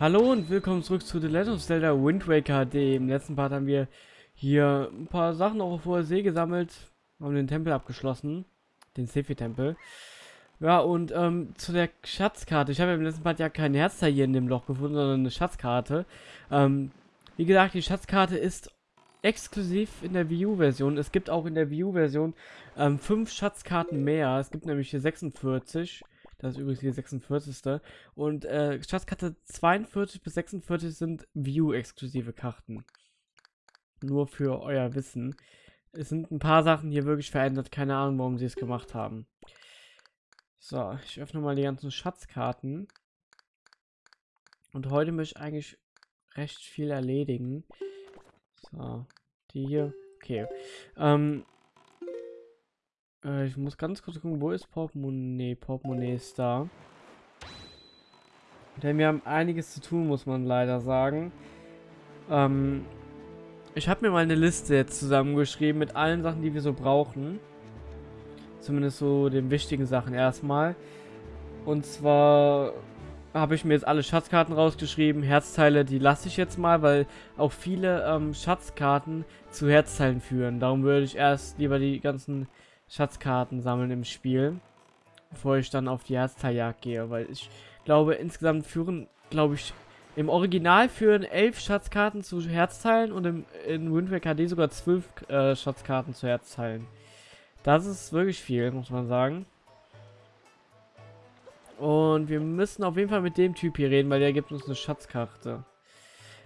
Hallo und willkommen zurück zu The Legend of Zelda Wind Waker. Im letzten Part haben wir hier ein paar Sachen auf hoher See gesammelt, haben den Tempel abgeschlossen, den Sefi-Tempel. Ja, und ähm, zu der Schatzkarte. Ich habe im letzten Part ja kein Herzteil hier in dem Loch gefunden, sondern eine Schatzkarte. Ähm, wie gesagt, die Schatzkarte ist exklusiv in der Wii U-Version. Es gibt auch in der Wii U-Version ähm, fünf Schatzkarten mehr. Es gibt nämlich hier 46. Das ist übrigens die 46. Und äh, Schatzkarte 42 bis 46 sind View-exklusive Karten. Nur für euer Wissen. Es sind ein paar Sachen hier wirklich verändert. Keine Ahnung, warum sie es gemacht haben. So, ich öffne mal die ganzen Schatzkarten. Und heute möchte ich eigentlich recht viel erledigen. So, die hier. Okay. Ähm, äh, ich muss ganz kurz gucken, wo ist Portemonnaie? Portemonnaie ist da. Denn wir haben einiges zu tun, muss man leider sagen. Ähm, ich habe mir mal eine Liste jetzt zusammengeschrieben mit allen Sachen, die wir so brauchen. Zumindest so den wichtigen Sachen erstmal. Und zwar habe ich mir jetzt alle Schatzkarten rausgeschrieben. Herzteile, die lasse ich jetzt mal, weil auch viele ähm, Schatzkarten zu Herzteilen führen. Darum würde ich erst lieber die ganzen Schatzkarten sammeln im Spiel, bevor ich dann auf die Herzteiljagd gehe, weil ich glaube, insgesamt führen, glaube ich, im Original führen elf Schatzkarten zu Herzteilen und im, in Wind Waker HD sogar zwölf äh, Schatzkarten zu Herzteilen. Das ist wirklich viel, muss man sagen. Und wir müssen auf jeden Fall mit dem Typ hier reden, weil der gibt uns eine Schatzkarte.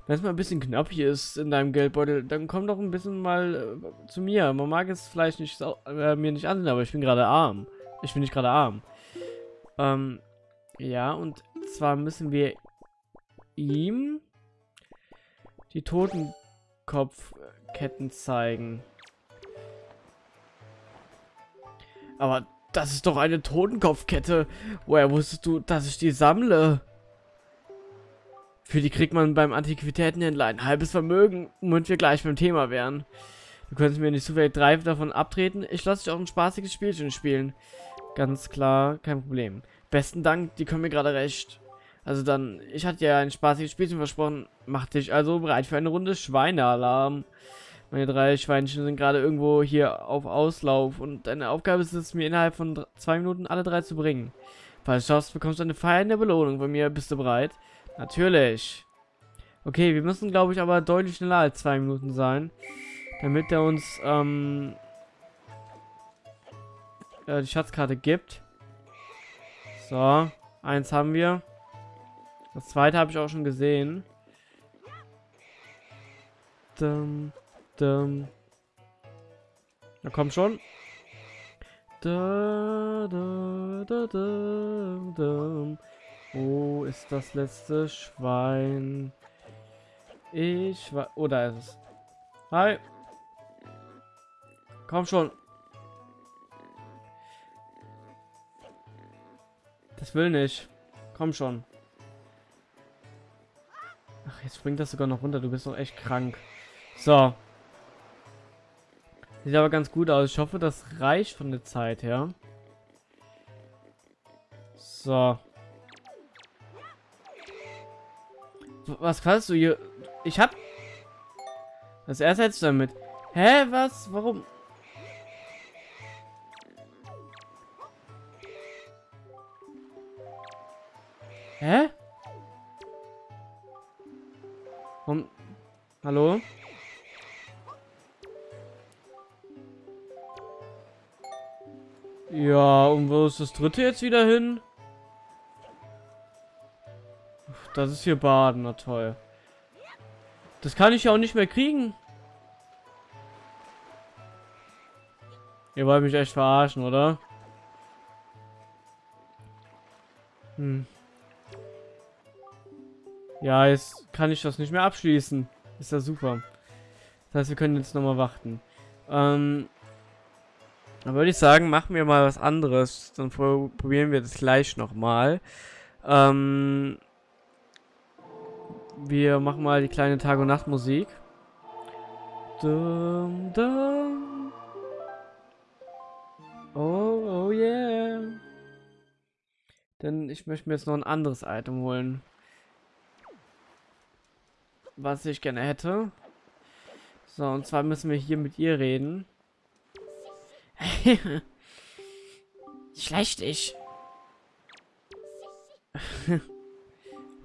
Wenn es mal ein bisschen knapp hier ist in deinem Geldbeutel, dann komm doch ein bisschen mal äh, zu mir. Man mag es vielleicht nicht äh, mir nicht ansehen, aber ich bin gerade arm. Ich bin nicht gerade arm. Ähm, ja, und zwar müssen wir ihm die Totenkopfketten zeigen. Aber das ist doch eine Totenkopfkette. Woher wusstest du, dass ich die sammle? Für die kriegt man beim Antiquitätenhändler ein halbes Vermögen, womit wir gleich beim Thema wären. Du könntest mir nicht zufällig drei davon abtreten. Ich lasse dich auch ein spaßiges Spielchen spielen. Ganz klar, kein Problem. Besten Dank, die kommen mir gerade recht. Also dann, ich hatte ja ein spaßiges Spielchen versprochen. Mach dich also bereit für eine Runde Schweinealarm. Meine drei Schweinchen sind gerade irgendwo hier auf Auslauf und deine Aufgabe ist es, mir innerhalb von zwei Minuten alle drei zu bringen. Falls du schaffst, bekommst du eine feiernde Belohnung von mir. Bist du bereit? Natürlich. Okay, wir müssen, glaube ich, aber deutlich schneller als zwei Minuten sein. Damit er uns ähm, äh, die Schatzkarte gibt. So, eins haben wir. Das zweite habe ich auch schon gesehen. Dum, dum. Na komm schon. Da, da, da, da, da. Wo ist das letzte Schwein? Ich war. Oh, da ist es. Hi. Komm schon. Das will nicht. Komm schon. Ach, jetzt springt das sogar noch runter. Du bist doch echt krank. So. Sieht aber ganz gut aus. Ich hoffe, das reicht von der Zeit her. So. Was kannst du hier? Ich hab... Was ersetzt damit? Hä, was? Warum? Hä? Warum? Hallo? Ja, und wo ist das dritte jetzt wieder hin? Das ist hier Baden, na toll. Das kann ich ja auch nicht mehr kriegen. Ihr wollt mich echt verarschen, oder? Hm. Ja, jetzt kann ich das nicht mehr abschließen. Ist ja super. Das heißt, wir können jetzt nochmal warten. Ähm, dann würde ich sagen, machen wir mal was anderes. Dann probieren wir das gleich nochmal. Ähm, wir machen mal die kleine Tag- und Nachtmusik. Dum, dum. Oh, oh yeah. Denn ich möchte mir jetzt noch ein anderes Item holen. was ich gerne hätte. So, und zwar müssen wir hier mit ihr reden. Schlecht ich.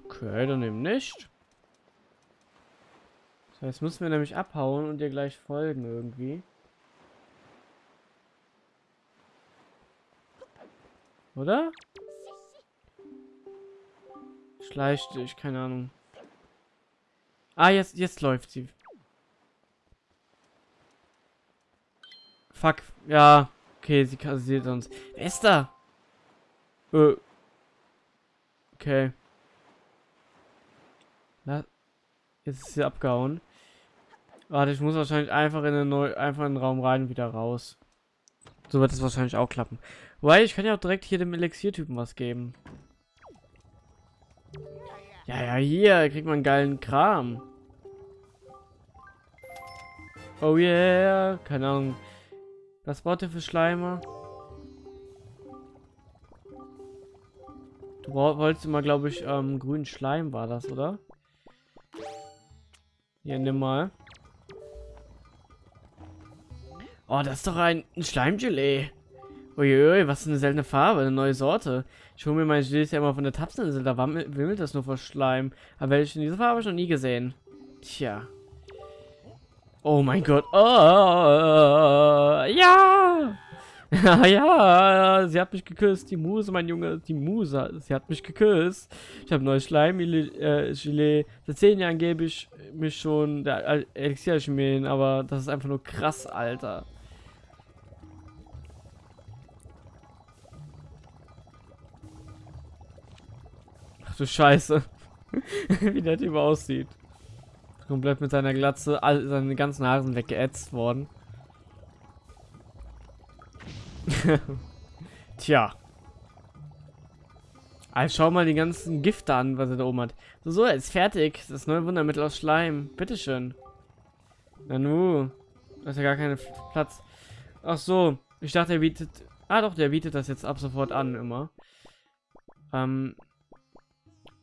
okay, dann eben nicht. So, jetzt müssen wir nämlich abhauen und ihr gleich folgen irgendwie. Oder? Schleicht dich, keine Ahnung. Ah, jetzt, jetzt läuft sie. Fuck. Ja. Okay, sie kassiert uns. Wer ist da? Äh. Okay. Na, jetzt ist sie abgehauen. Warte, ich muss wahrscheinlich einfach in den, neu einfach in den Raum rein und wieder raus. So wird es wahrscheinlich auch klappen. Weil ich kann ja auch direkt hier dem Elixier-Typen was geben. Ja, ja, hier kriegt man geilen Kram. Oh yeah, keine Ahnung. Was braucht ihr für Schleimer? Du wolltest immer, glaube ich, ähm, grünen Schleim war das, oder? Hier, nimm mal. Oh, das ist doch ein, ein Schleimgelee. Uiui, was eine seltene Farbe, eine neue Sorte. Ich hole mir mein Gelee ja immer von der Tapseninsel, da wimmelt das nur vor Schleim. Aber welche in dieser Farbe noch nie gesehen. Tja. Oh mein Gott. Oh, ja. ja, sie hat mich geküsst. Die Muse, mein Junge. Die Muse. Sie hat mich geküsst. Ich habe neues Schleim-Gelee. Äh, Seit zehn Jahren gebe ich mich schon der Elixier-Chemien, aber das ist einfach nur krass, Alter. Du Scheiße. Wie der Typ aussieht. Komplett mit seiner Glatze, all seine ganzen Haare sind weggeätzt worden. Tja. Also schau mal die ganzen Gifte an, was er da oben hat. So, so, ist fertig. Das neue Wundermittel aus Schleim. Bitteschön. Nanu. Da ist ja gar kein Platz. Ach so. Ich dachte, er bietet... Ah doch, der bietet das jetzt ab sofort an, immer. Ähm,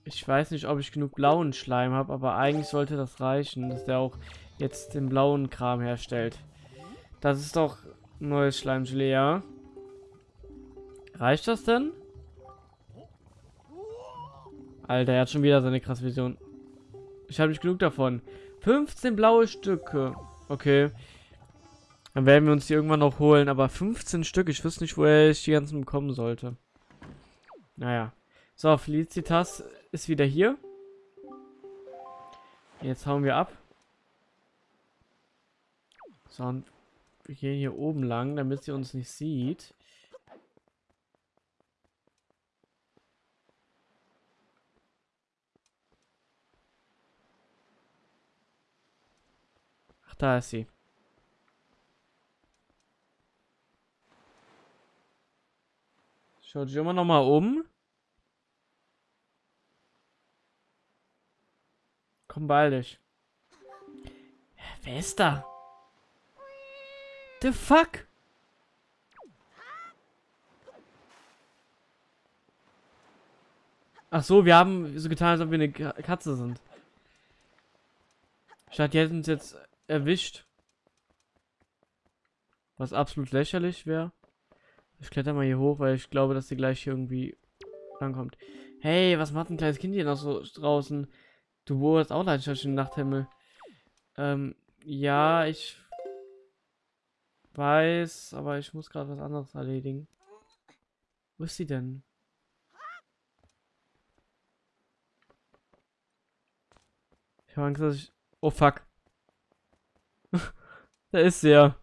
ich weiß nicht, ob ich genug blauen Schleim habe, aber eigentlich sollte das reichen, dass der auch jetzt den blauen Kram herstellt. Das ist doch neues Schleimgelee, ja? Reicht das denn? Alter, er hat schon wieder seine krasse Vision. Ich habe nicht genug davon. 15 blaue Stücke. Okay. Dann werden wir uns die irgendwann noch holen. Aber 15 Stück, ich wüsste nicht, woher ich die ganzen bekommen sollte. Naja. So, Felicitas ist wieder hier. Jetzt hauen wir ab. So, und wir gehen hier oben lang, damit sie uns nicht sieht. Ach, da ist sie. Schaut sich immer noch mal um. Komm baldig. Wer ist da? The fuck? Ach so, wir haben so getan, als ob wir eine Katze sind. Statt die hätten uns jetzt erwischt. Was absolut lächerlich wäre. Ich kletter mal hier hoch, weil ich glaube, dass sie gleich hier irgendwie rankommt. Hey, was macht ein kleines Kind hier noch so draußen? Du wurdest auch Leidenschaft im Nachthimmel. Ähm, ja, ich weiß, aber ich muss gerade was anderes erledigen. Wo ist sie denn? Ich habe Angst, dass ich... Oh, fuck. da ist sie ja.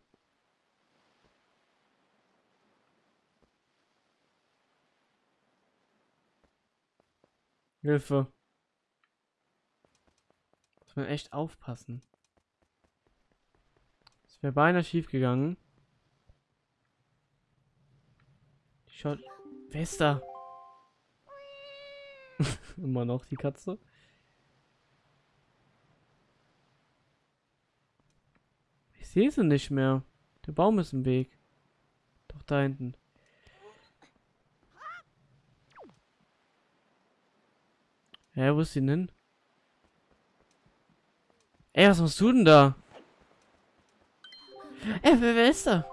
Hilfe. Muss man echt aufpassen. Es wäre beinahe schief gegangen. Schaut. Wer ist da? Immer noch die Katze. Ich sehe sie nicht mehr. Der Baum ist im Weg. Doch da hinten. Hä, wo ist sie denn? Ey, was machst du denn da? Ey, wer, wer ist da?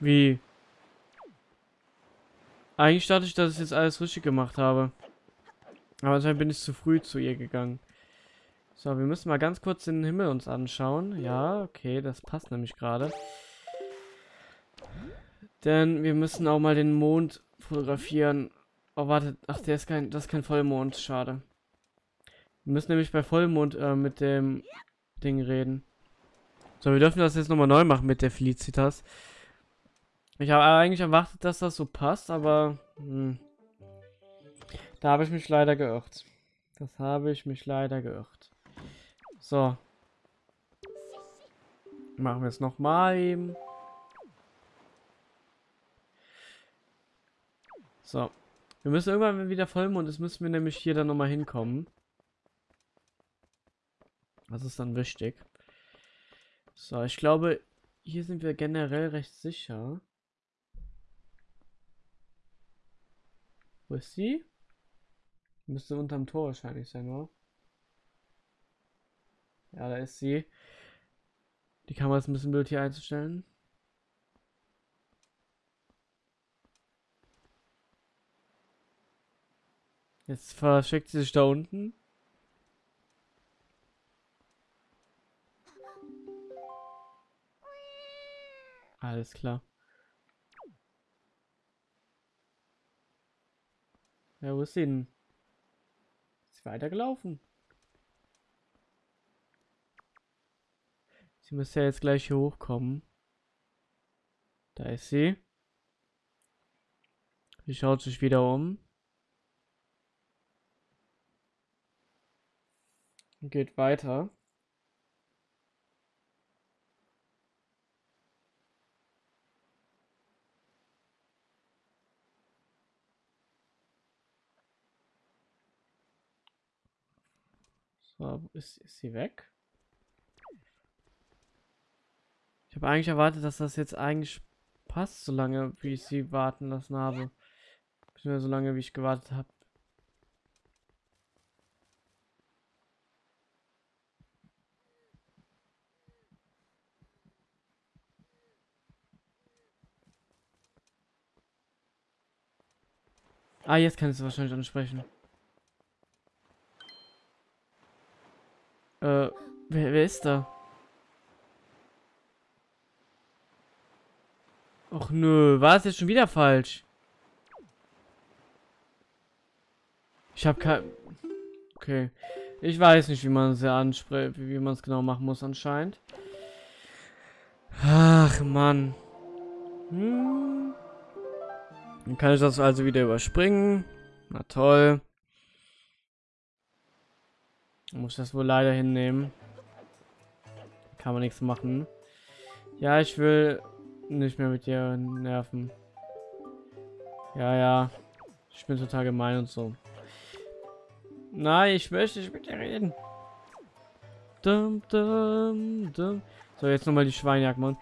Wie? Eigentlich dachte ich, dass ich jetzt alles richtig gemacht habe. Aber anscheinend bin ich zu früh zu ihr gegangen. So, wir müssen mal ganz kurz den Himmel uns anschauen. Ja, okay, das passt nämlich gerade. Denn wir müssen auch mal den Mond fotografieren. Oh, warte. Ach, der ist kein, das ist kein Vollmond. Schade. Wir müssen nämlich bei Vollmond äh, mit dem Ding reden. So, wir dürfen das jetzt nochmal neu machen mit der Felicitas. Ich habe eigentlich erwartet, dass das so passt, aber hm, da habe ich mich leider geirrt. Das habe ich mich leider geirrt. So. Machen wir es nochmal eben. So. Wir müssen irgendwann, wieder Vollmond ist, müssen wir nämlich hier dann nochmal hinkommen. Das ist dann wichtig. So, ich glaube, hier sind wir generell recht sicher. Wo ist sie? Müsste unterm Tor wahrscheinlich sein, oder? Ja, da ist sie. Die Kamera ist ein bisschen blöd hier einzustellen. Jetzt verschickt sie sich da unten. Alles klar. Ja, wo ist sie denn? Ist sie weitergelaufen? Sie müsste ja jetzt gleich hier hochkommen. Da ist sie. Sie schaut sich wieder um. Geht weiter. So, ist, ist sie weg? Ich habe eigentlich erwartet, dass das jetzt eigentlich passt, so lange wie ich sie warten lassen habe. Beziehungsweise so lange wie ich gewartet habe. Ah, jetzt kann ich es wahrscheinlich ansprechen. Äh, wer, wer ist da? Och nö, war es jetzt schon wieder falsch? Ich habe kein... Okay. Ich weiß nicht, wie man es ja anspricht, wie man es genau machen muss anscheinend. Ach, Mann. Hm. Dann kann ich das also wieder überspringen. Na toll. Muss das wohl leider hinnehmen. Kann man nichts machen. Ja, ich will nicht mehr mit dir nerven. Ja, ja. Ich bin total gemein und so. Nein, ich möchte nicht mit dir reden. Dum, dum, dum. So, jetzt nochmal die Schweinjagd machen.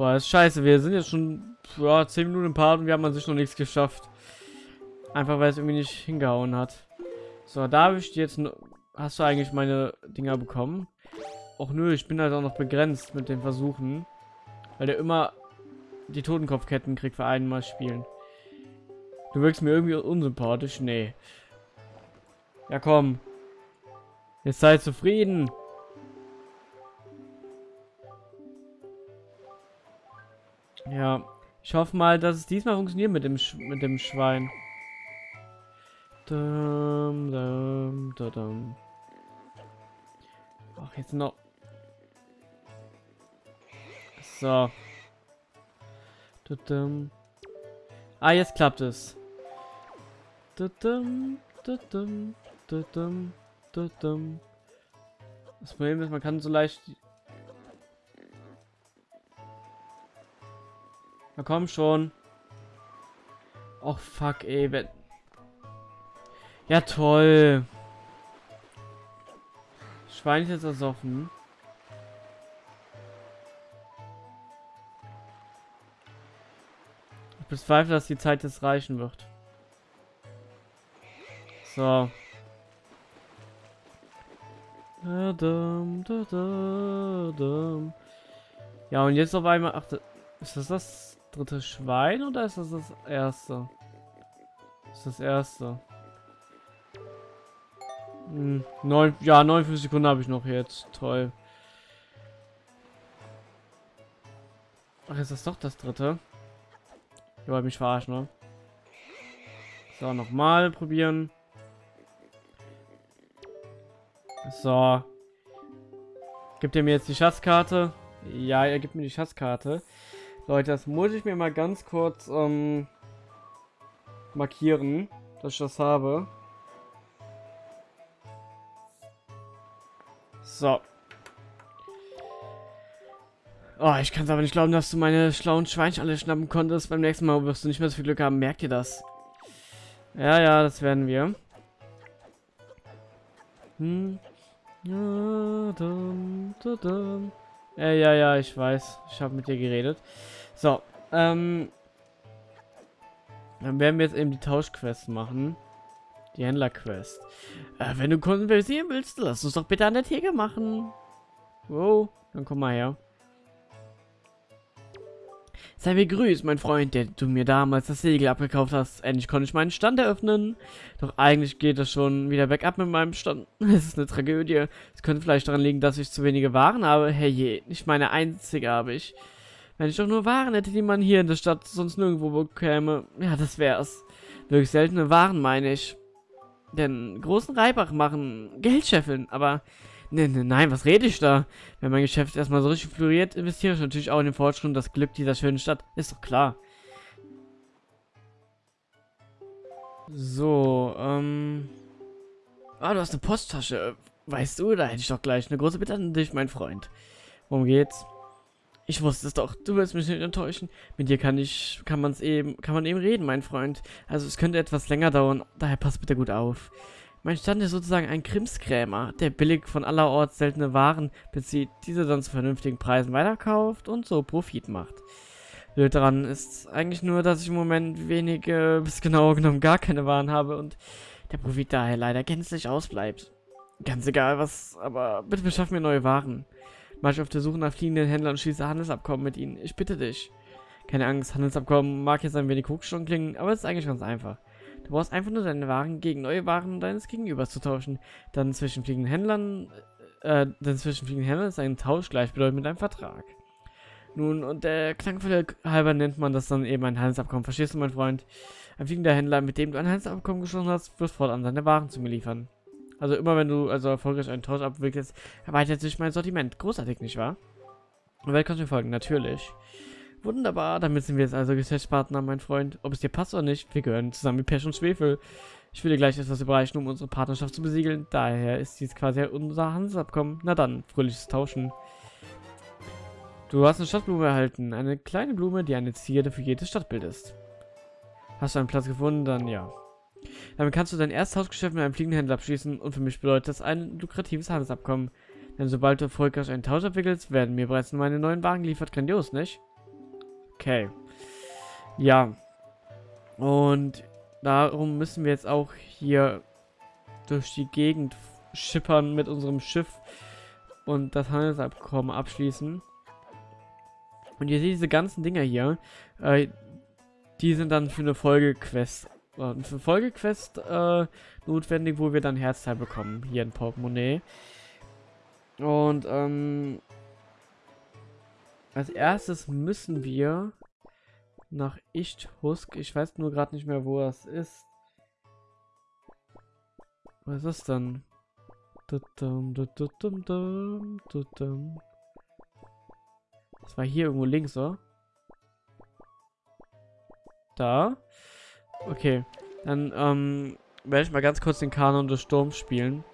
Boah, ist scheiße. Wir sind jetzt schon ja, 10 Minuten im Part und wir haben an sich noch nichts geschafft. Einfach weil es irgendwie nicht hingehauen hat. So, da habe ich jetzt Hast du eigentlich meine Dinger bekommen? Och nö, ich bin halt auch noch begrenzt mit den Versuchen. Weil der immer die Totenkopfketten kriegt für einmal spielen. Du wirkst mir irgendwie unsympathisch. Nee. Ja, komm. Jetzt sei zufrieden. Ja. Ich hoffe mal, dass es diesmal funktioniert mit dem, Sch mit dem Schwein. Dum, dum, dum, Ach, jetzt noch. So. Dum. Ah, jetzt klappt es. Dum, dum, dum, dum, Das Problem ist, man kann so leicht... Na komm schon. Och, fuck, ey. Ja, toll. Schwein ist jetzt ersoffen. Ich bezweifle, dass die Zeit jetzt reichen wird. So. Ja, und jetzt auf einmal... Ach, ist das das dritte Schwein oder ist das das erste? Das ist das erste. Hm, neun, ja, 59 Sekunden habe ich noch jetzt. Toll. Ach, ist das doch das dritte? Ich wollte mich verarschen, ne? So, nochmal probieren. So. Gibt er mir jetzt die Schatzkarte? Ja, er gibt mir die Schatzkarte. Leute, das muss ich mir mal ganz kurz ähm, markieren, dass ich das habe. So. Oh, ich kann es aber nicht glauben, dass du meine schlauen Schweinchen alle schnappen konntest. Beim nächsten Mal wirst du nicht mehr so viel Glück haben. Merkt ihr das? Ja, ja, das werden wir. Hm. Ja, ja, ja, ich weiß. Ich habe mit dir geredet. So, ähm... Dann werden wir jetzt eben die Tauschquest machen. Die Händlerquest. Äh, wenn du konversieren willst, lass uns doch bitte an der Theke machen. Wow, dann komm mal her. Sei mir grüßt, mein Freund, der du mir damals das Segel abgekauft hast. Endlich konnte ich meinen Stand eröffnen. Doch eigentlich geht es schon wieder bergab mit meinem Stand. Es ist eine Tragödie. Es könnte vielleicht daran liegen, dass ich zu wenige Waren habe. Hey je, nicht meine einzige habe ich. Wenn ich doch nur Waren hätte, die man hier in der Stadt sonst nirgendwo bekäme. Ja, das wär's. Wirklich seltene Waren, meine ich. Denn großen Reibach machen Geld scheffeln, aber Ne, ne, nein, was rede ich da? Wenn mein Geschäft erstmal so richtig floriert, investiere ich natürlich auch in den Fortschritt und das Glück dieser schönen Stadt. Ist doch klar. So, ähm... Ah, du hast eine Posttasche. Weißt du, da hätte ich doch gleich eine große Bitte an dich, mein Freund. Worum geht's? Ich wusste es doch. Du wirst mich nicht enttäuschen. Mit dir kann ich, kann man's eben, kann man eben reden, mein Freund. Also es könnte etwas länger dauern. Daher pass bitte gut auf. Mein Stand ist sozusagen ein Krimskrämer, der billig von allerorts seltene Waren bezieht, diese dann zu vernünftigen Preisen weiterkauft und so Profit macht. Blöd daran ist eigentlich nur, dass ich im Moment wenige, bis genauer genommen gar keine Waren habe und der Profit daher leider gänzlich ausbleibt. Ganz egal was, aber bitte beschaff mir neue Waren. Mach ich auf der Suche nach fliegenden Händlern und schließe Handelsabkommen mit ihnen. Ich bitte dich. Keine Angst, Handelsabkommen mag jetzt ein wenig hochgestochen klingen, aber es ist eigentlich ganz einfach. Du brauchst einfach nur deine Waren gegen neue Waren deines Gegenübers zu tauschen. Dann zwischen fliegenden Händlern, äh, dann zwischen fliegenden Händlern ist ein Tausch gleichbedeutend mit einem Vertrag. Nun, und der Klangfälle halber nennt man das dann eben ein Handelsabkommen. Verstehst du, mein Freund? Ein fliegender Händler, mit dem du ein Handelsabkommen geschlossen hast, wird fortan seine Waren zu mir liefern. Also immer wenn du also erfolgreich einen Tausch abwickelst, erweitert sich mein Sortiment. Großartig, nicht wahr? Und wer kannst mir folgen? Natürlich. Wunderbar, damit sind wir jetzt also Geschäftspartner, mein Freund. Ob es dir passt oder nicht, wir gehören zusammen mit Pesch und Schwefel. Ich will dir gleich etwas überreichen, um unsere Partnerschaft zu besiegeln. Daher ist dies quasi unser Handelsabkommen. Na dann, fröhliches Tauschen. Du hast eine Stadtblume erhalten. Eine kleine Blume, die eine Zierde für jedes Stadtbild ist. Hast du einen Platz gefunden? Dann ja. Damit kannst du dein erstes Hausgeschäft mit einem fliegenden Händler abschließen und für mich bedeutet das ein lukratives Handelsabkommen. Denn sobald du erfolgreich einen Tausch abwickelst, werden mir bereits meine neuen Wagen geliefert. Grandios, nicht? Okay. Ja. Und darum müssen wir jetzt auch hier durch die Gegend schippern mit unserem Schiff und das Handelsabkommen abschließen. Und ihr seht diese ganzen Dinger hier, äh, die sind dann für eine Folgequest, äh, für Folgequest äh, notwendig, wo wir dann Herzteil bekommen, hier in Portemonnaie. Und ähm, als erstes müssen wir nach Ichthusk. Ich weiß nur gerade nicht mehr, wo das ist. Was ist denn? Das war hier irgendwo links, oder? Da. Okay. Dann ähm, werde ich mal ganz kurz den Kanon des Sturms spielen.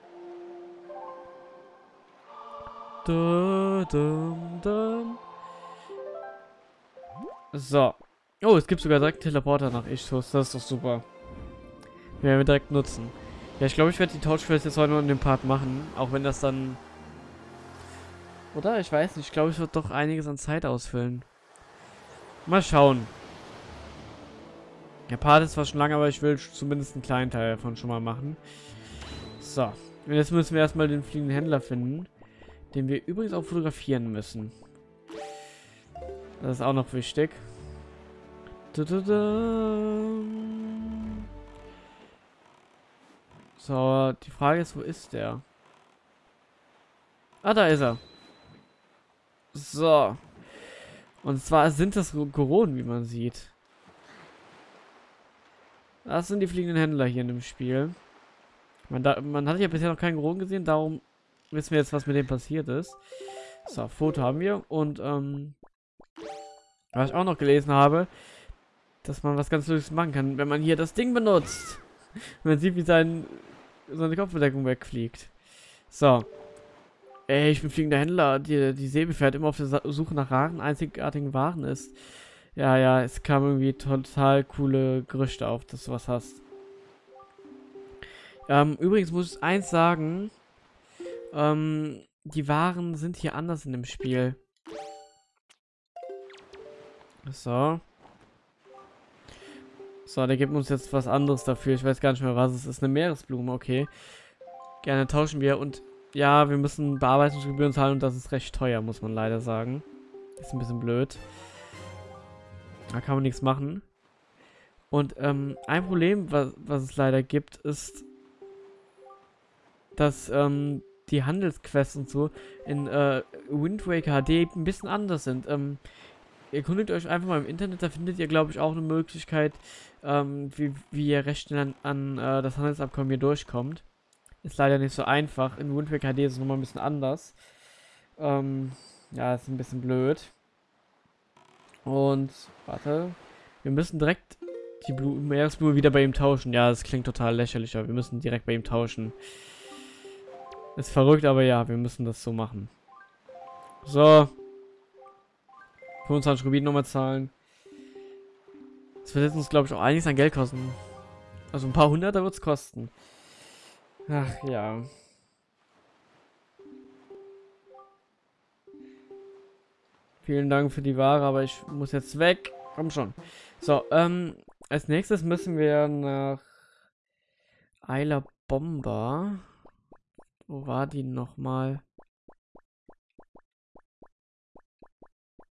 So. Oh, es gibt sogar direkt Teleporter nach Ichthus. Das ist doch super. Den werden wir direkt nutzen. Ja, ich glaube, ich werde die Tauschquest jetzt heute noch in dem Part machen. Auch wenn das dann... Oder? Ich weiß nicht. Ich glaube, ich wird doch einiges an Zeit ausfüllen. Mal schauen. Der Part ist zwar schon lange, aber ich will zumindest einen kleinen Teil davon schon mal machen. So. Und jetzt müssen wir erstmal den fliegenden Händler finden. Den wir übrigens auch fotografieren müssen. Das ist auch noch wichtig. So, die Frage ist, wo ist der? Ah, da ist er. So. Und zwar sind das Goronen, wie man sieht. Das sind die fliegenden Händler hier in dem Spiel. Man, da, man hat ja bisher noch keinen Goronen gesehen, darum wissen wir jetzt, was mit dem passiert ist. So, Foto haben wir. Und, ähm, was ich auch noch gelesen habe, dass man was ganz Lustiges machen kann, wenn man hier das Ding benutzt. man sieht, wie sein, seine Kopfbedeckung wegfliegt. So. Ey, ich bin fliegender Händler. Die, die Säbe fährt immer auf der Suche nach raren, einzigartigen Waren ist. Ja, ja, es kam irgendwie total coole Gerüchte auf, dass du was hast. Ähm, übrigens muss ich eins sagen. Ähm, die Waren sind hier anders in dem Spiel. So. So, der gibt uns jetzt was anderes dafür. Ich weiß gar nicht mehr, was es ist. Eine Meeresblume, okay. Gerne tauschen wir. Und ja, wir müssen Bearbeitungsgebühren zahlen und das ist recht teuer, muss man leider sagen. Ist ein bisschen blöd. Da kann man nichts machen. Und ähm, ein Problem, was, was es leider gibt, ist, dass ähm, die Handelsquests und so in äh, Wind Waker HD ein bisschen anders sind. Ähm, erkundigt euch einfach mal im Internet, da findet ihr, glaube ich, auch eine Möglichkeit, ähm, wie, wie ihr recht schnell an, an äh, das Handelsabkommen hier durchkommt. Ist leider nicht so einfach. In Wind Waker HD ist es nochmal ein bisschen anders. Ähm, ja, ist ein bisschen blöd. Und, warte. Wir müssen direkt die Blume, Meeresblume wieder bei ihm tauschen. Ja, das klingt total lächerlich, aber wir müssen direkt bei ihm tauschen. Ist verrückt, aber ja, wir müssen das so machen. So. 25 Rubin nochmal zahlen. Das wird jetzt uns, glaube ich, auch einiges an Geld kosten. Also ein paar Hunderter wird es kosten. Ach ja. Vielen Dank für die Ware, aber ich muss jetzt weg. Komm schon. So, ähm, als nächstes müssen wir nach Eiler Bomber. Wo war die nochmal?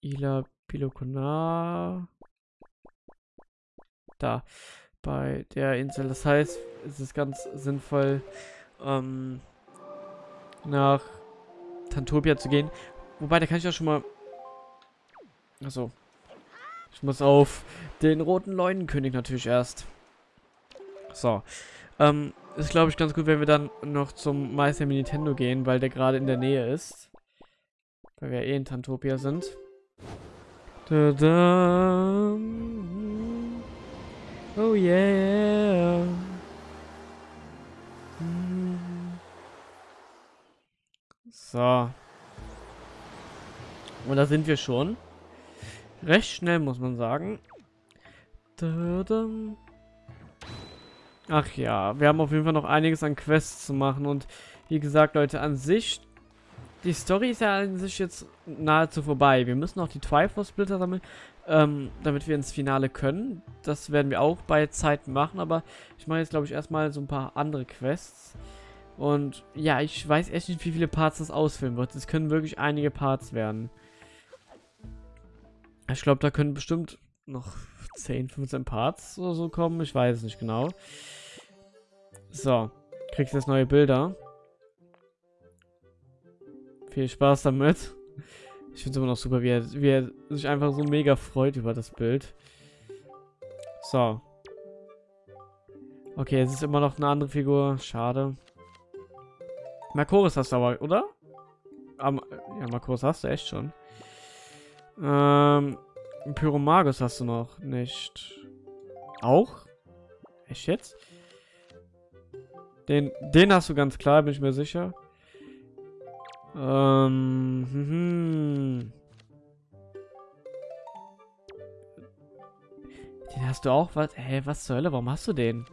Ila Pilokona. Da. Bei der Insel. Das heißt, es ist ganz sinnvoll, ähm, nach Tantopia zu gehen. Wobei, da kann ich ja schon mal Achso. Ich muss auf den roten Leunenkönig natürlich erst. So. Ähm, ist glaube ich ganz gut, wenn wir dann noch zum Meister Nintendo gehen, weil der gerade in der Nähe ist. Weil wir eh in Tantopia sind. Da -da. Oh yeah. So. Und da sind wir schon. Recht schnell, muss man sagen. Ach ja, wir haben auf jeden Fall noch einiges an Quests zu machen. Und wie gesagt, Leute, an sich... Die Story ist ja an sich jetzt nahezu vorbei. Wir müssen auch die Triforce-Splitter sammeln, ähm, damit wir ins Finale können. Das werden wir auch bei Zeit machen, aber ich mache jetzt, glaube ich, erstmal so ein paar andere Quests. Und ja, ich weiß echt nicht, wie viele Parts das ausfüllen wird. Es können wirklich einige Parts werden. Ich glaube, da können bestimmt noch 10, 15 Parts oder so kommen. Ich weiß es nicht genau. So. Kriegst jetzt neue Bilder. Viel Spaß damit. Ich finde es immer noch super, wie er, wie er sich einfach so mega freut über das Bild. So. Okay, es ist immer noch eine andere Figur. Schade. Makoris hast du aber, oder? Ja, Makoris hast du echt schon. Ähm, Pyromagus hast du noch nicht. Auch? Echt jetzt? Den, den hast du ganz klar, bin ich mir sicher. Ähm, hm, hm. Den hast du auch? Was? Hä, was zur Hölle? Warum hast du den?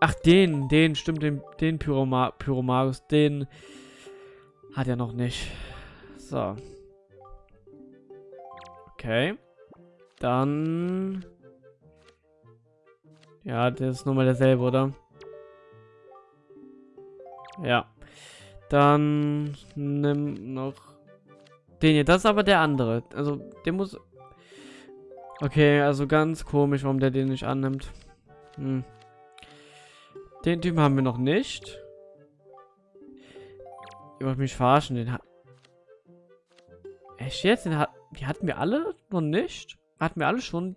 Ach, den, den, stimmt, den, den Pyroma Pyromagus, den hat er noch nicht. So. Okay. Dann Ja, das ist nochmal derselbe, oder? Ja. Dann nimm noch den hier. Das ist aber der andere. Also, der muss... Okay, also ganz komisch, warum der den nicht annimmt. Hm. Den Typen haben wir noch nicht. Ihr wollt mich verarschen, den hat... Echt jetzt? Den hat... Die hatten wir alle noch nicht? Hatten wir alle schon?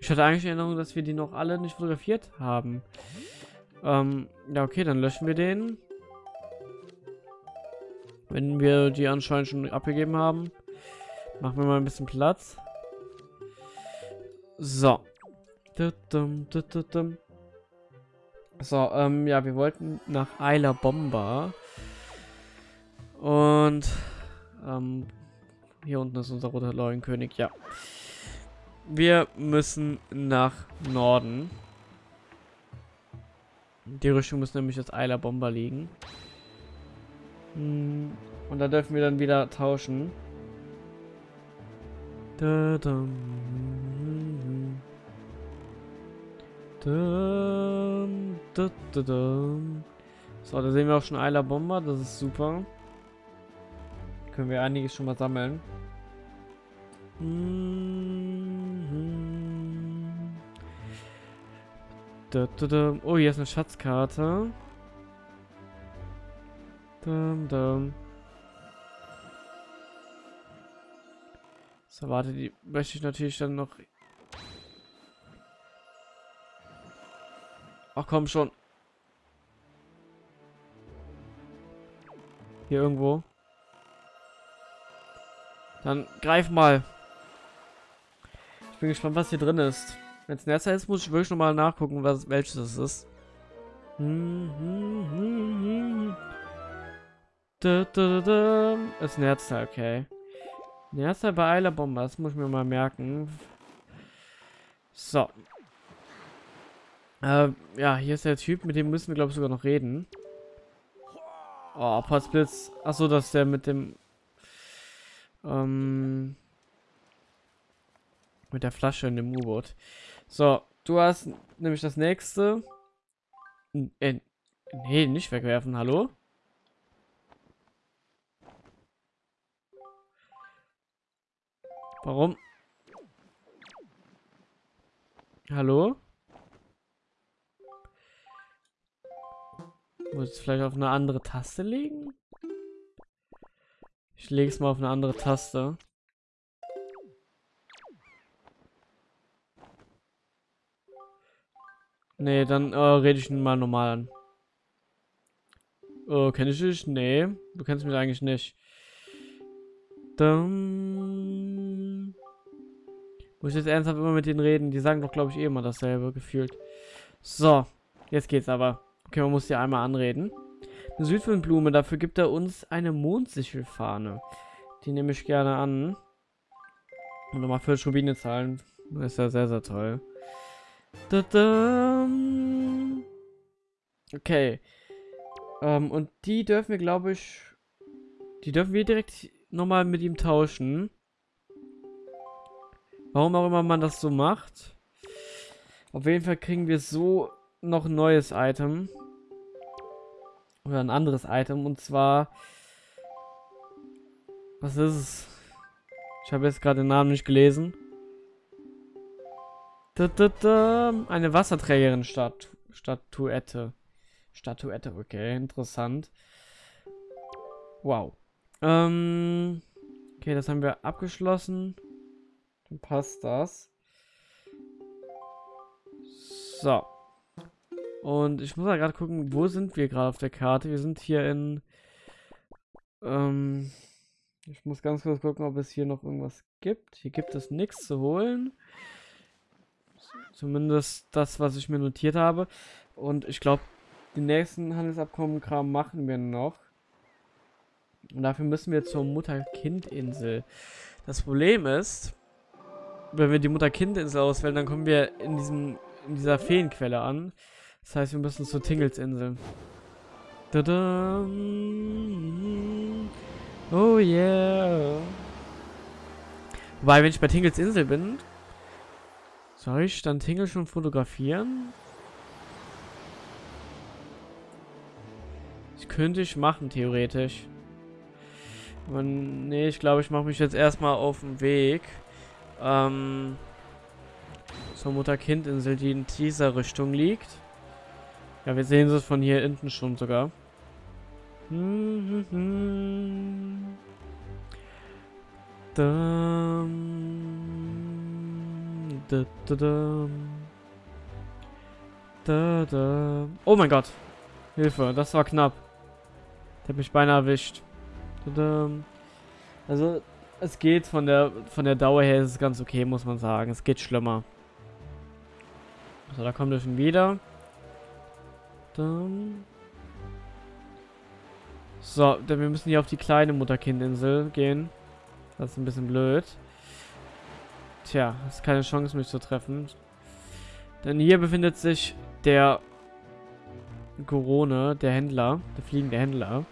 Ich hatte eigentlich in Erinnerung, dass wir die noch alle nicht fotografiert haben. Ähm, ja, okay, dann löschen wir den. Wenn wir die anscheinend schon abgegeben haben. Machen wir mal ein bisschen Platz. So. So, ähm, ja, wir wollten nach Eiler Bomba. Und, ähm, hier unten ist unser roter Leuenkönig, ja. Wir müssen nach Norden. Die Richtung muss nämlich das Eiler Bomber liegen. Hm, und da dürfen wir dann wieder tauschen. Da, da, da, da, da. So, da sehen wir auch schon Eiler Bomber, das ist super. Können wir einiges schon mal sammeln. Da. Oh, hier ist eine Schatzkarte. So, warte, die möchte ich natürlich dann noch... Ach komm schon. Hier irgendwo. Dann greif mal. Ich bin gespannt, was hier drin ist. Wenn es ein erster ist, muss ich wirklich nochmal nachgucken, was, welches es ist. Hm, hm, hm. Da, da, da, Ist ein Herzteil, okay. Ein Herzteil bei Eiler Bomber, das muss ich mir mal merken. So. Äh, ja, hier ist der Typ, mit dem müssen wir, glaube ich, sogar noch reden. Oh, Potzblitz. Achso, das ist der mit dem... Ähm... Mit der Flasche in dem U-Boot. So, du hast nämlich das nächste. Äh, nee, nicht wegwerfen, hallo? Warum? Hallo? Muss ich vielleicht auf eine andere Taste legen? Ich lege es mal auf eine andere Taste. Nee, dann äh, rede ich ihn mal normal an. Oh, kenn ich dich? Nee, du kennst mich eigentlich nicht. Dann muss ich jetzt ernsthaft immer mit denen reden. Die sagen doch, glaube ich, eh immer dasselbe, gefühlt. So, jetzt geht's aber. Okay, man muss die einmal anreden. Südwindblume, dafür gibt er uns eine Mondsichelfahne. Die nehme ich gerne an. Und nochmal für Rubine zahlen. Das ist ja sehr, sehr toll. Da -da. Okay. Ähm, und die dürfen wir, glaube ich... Die dürfen wir direkt nochmal mit ihm tauschen. Warum auch immer man das so macht. Auf jeden Fall kriegen wir so noch ein neues Item. Oder ein anderes Item. Und zwar... Was ist es? Ich habe jetzt gerade den Namen nicht gelesen. Da, da, da. Eine Wasserträgerin -Statu Statuette. Statuette, okay, interessant. Wow. Ähm, okay, das haben wir abgeschlossen. Dann passt das. So. Und ich muss mal gerade gucken, wo sind wir gerade auf der Karte? Wir sind hier in... Ähm, ich muss ganz kurz gucken, ob es hier noch irgendwas gibt. Hier gibt es nichts zu holen. Zumindest das, was ich mir notiert habe. Und ich glaube, die nächsten Handelsabkommen-Kram machen wir noch. Und dafür müssen wir zur Mutter-Kind-Insel. Das Problem ist, wenn wir die Mutter-Kind-Insel auswählen, dann kommen wir in diesem in dieser Feenquelle an. Das heißt, wir müssen zur Tingles-Insel. Oh yeah. Wobei, wenn ich bei Tingles Insel bin, Soll ich dann Tingle schon fotografieren? Das könnte ich machen, theoretisch. Aber nee, ich glaube, ich mache mich jetzt erstmal auf den Weg. Ähm, zur Mutter-Kind-Insel, die in dieser Richtung liegt. Ja, wir sehen es von hier hinten schon sogar. Oh mein Gott. Hilfe, das war knapp. Der hat mich beinahe erwischt. Also, es geht von der von der Dauer her ist es ganz okay, muss man sagen. Es geht schlimmer. So, da kommt er schon wieder. Dann. So, denn wir müssen hier auf die kleine Mutterkindinsel gehen. Das ist ein bisschen blöd. Tja, hast keine Chance, mich zu treffen. Denn hier befindet sich der Gorone, der Händler, der fliegende Händler.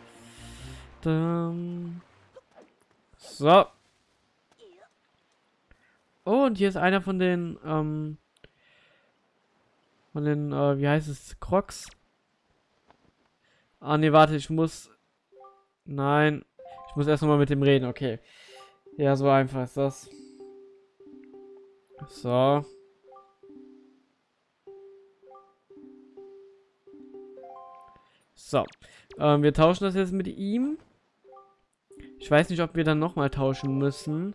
Dann so. Oh, und hier ist einer von den, ähm, von den, äh, wie heißt es, Crocs. Ah, nee, warte, ich muss, nein, ich muss erst nochmal mit dem reden, okay. Ja, so einfach ist das. So. So. Ähm, wir tauschen das jetzt mit ihm. Ich weiß nicht, ob wir dann nochmal tauschen müssen.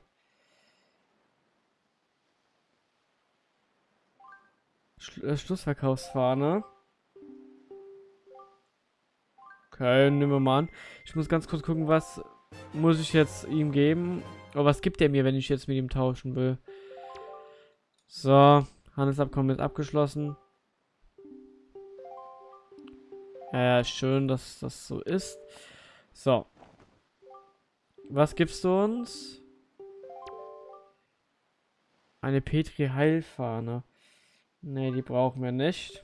Äh, Schlussverkaufsfahne. Okay, nehmen wir mal an. Ich muss ganz kurz gucken, was muss ich jetzt ihm geben. Aber was gibt er mir, wenn ich jetzt mit ihm tauschen will? So, Handelsabkommen ist abgeschlossen. Ja, ja, schön, dass das so ist. So. Was gibst du uns? Eine Petri-Heilfahne. Ne, die brauchen wir nicht.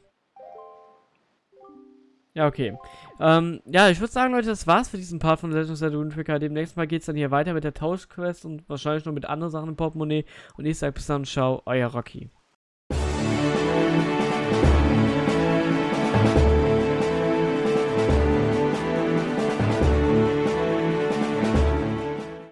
Ja, okay. Ähm, ja, ich würde sagen, Leute, das war's für diesen Part von Legend of Zelda Tracker. Demnächst mal geht's dann hier weiter mit der Tauschquest und wahrscheinlich noch mit anderen Sachen im Portemonnaie. Und ich sage bis dann, ciao, euer Rocky.